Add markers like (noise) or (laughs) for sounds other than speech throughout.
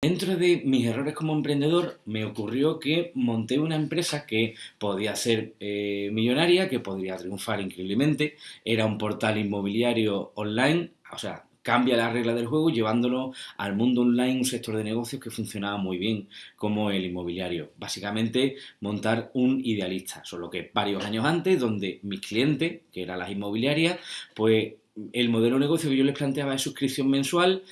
Dentro de mis errores como emprendedor me ocurrió que monté una empresa que podía ser eh, millonaria, que podría triunfar increíblemente. Era un portal inmobiliario online, o sea, cambia la regla del juego llevándolo al mundo online, un sector de negocios que funcionaba muy bien, como el inmobiliario. Básicamente, montar un idealista, solo que varios años antes, donde mis clientes, que eran las inmobiliarias, pues el modelo de negocio que yo les planteaba de suscripción mensual,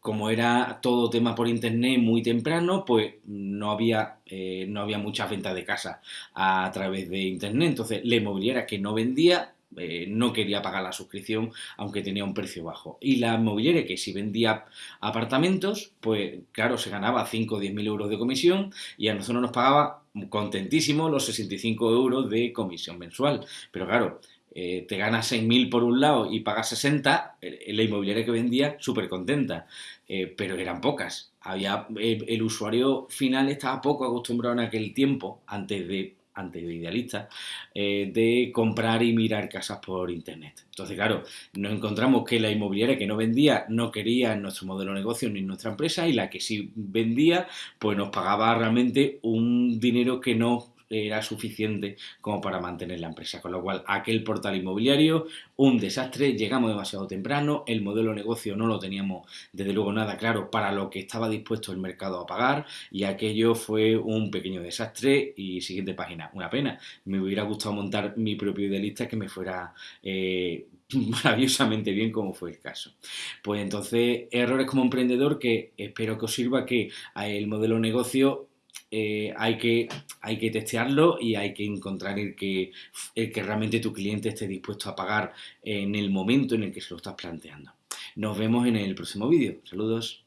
como era todo tema por internet muy temprano, pues no había, eh, no había muchas ventas de casa a través de internet. Entonces, la inmobiliaria que no vendía, eh, no quería pagar la suscripción aunque tenía un precio bajo. Y la inmobiliaria que si vendía apartamentos, pues claro, se ganaba 5 o 10 mil euros de comisión y a nosotros nos pagaba contentísimo los 65 euros de comisión mensual. Pero claro, eh, te ganas 6.000 por un lado y pagas 60, la inmobiliaria que vendía súper contenta, eh, pero eran pocas. Había, el, usuario final estaba poco acostumbrado en aquel tiempo, antes de, antes de Idealista, eh, de comprar y mirar casas por internet. Entonces, claro, nos encontramos que la inmobiliaria que no vendía no quería nuestro modelo de negocio ni nuestra empresa y la que sí vendía, pues nos pagaba realmente un dinero que no era suficiente como para mantener la empresa. Con lo cual, aquel portal inmobiliario, un desastre, llegamos demasiado temprano, el modelo de negocio no lo teníamos desde luego nada claro para lo que estaba dispuesto el mercado a pagar y aquello fue un pequeño desastre y siguiente página, una pena. Me hubiera gustado montar mi propio idealista que me fuera... Eh, (laughs) maravillosamente bien como fue el caso. Pues entonces, errores como emprendedor que espero que os sirva que el modelo de negocio eh, hay, que, hay que testearlo y hay que encontrar el que, el que realmente tu cliente esté dispuesto a pagar en el momento en el que se lo estás planteando. Nos vemos en el próximo vídeo. Saludos.